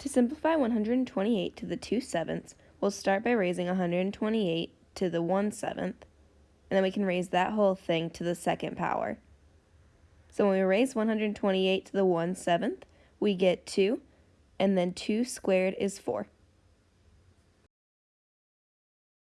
To simplify 128 to the 2 sevenths, we'll start by raising 128 to the 1 seventh, and then we can raise that whole thing to the second power. So when we raise 128 to the 1 seventh, we get 2, and then 2 squared is 4.